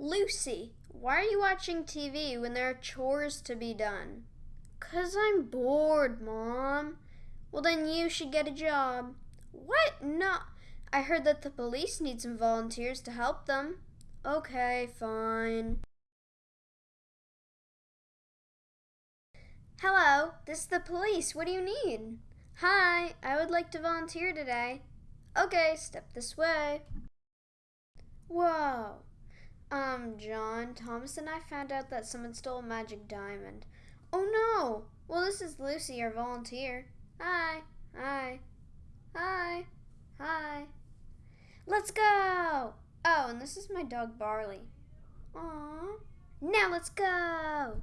Lucy, why are you watching TV when there are chores to be done? Cause I'm bored, Mom. Well, then you should get a job. What? No. I heard that the police need some volunteers to help them. Okay, fine. Hello, this is the police. What do you need? Hi, I would like to volunteer today. Okay, step this way. Um, John, Thomas and I found out that someone stole a magic diamond. Oh no! Well, this is Lucy, our volunteer. Hi. Hi. Hi. Hi. Let's go! Oh, and this is my dog Barley. Aww. Now let's go!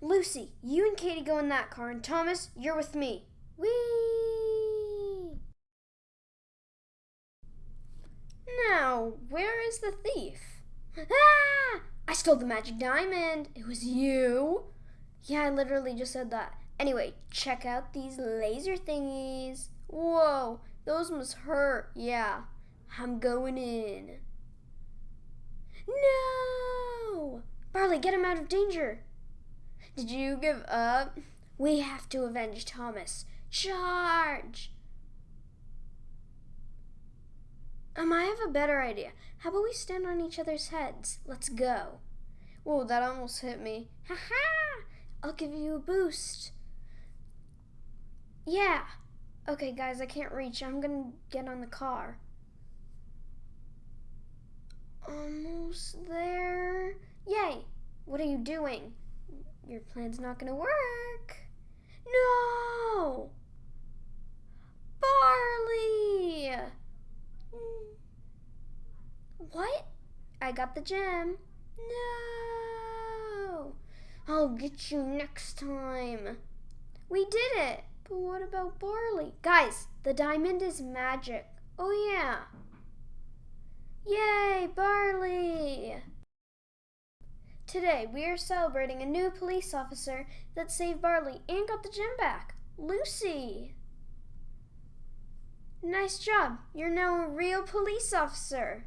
Lucy, you and Katie go in that car, and Thomas, you're with me. Whee! Now, where is the thief? Ah! I stole the magic diamond. It was you. Yeah, I literally just said that. Anyway, check out these laser thingies. Whoa, those must hurt. Yeah, I'm going in. No! Barley, get him out of danger. Did you give up? We have to avenge Thomas. Charge! Um, I have a better idea. How about we stand on each other's heads? Let's go. Whoa, that almost hit me. Ha ha! I'll give you a boost. Yeah. Okay, guys, I can't reach. I'm gonna get on the car. Almost there. Yay! What are you doing? Your plan's not gonna work. No! Barley! What? I got the gem. No! I'll get you next time. We did it! But what about Barley? Guys, the diamond is magic. Oh yeah. Yay, Barley! Today, we are celebrating a new police officer that saved Barley and got the gem back, Lucy. Nice job. You're now a real police officer.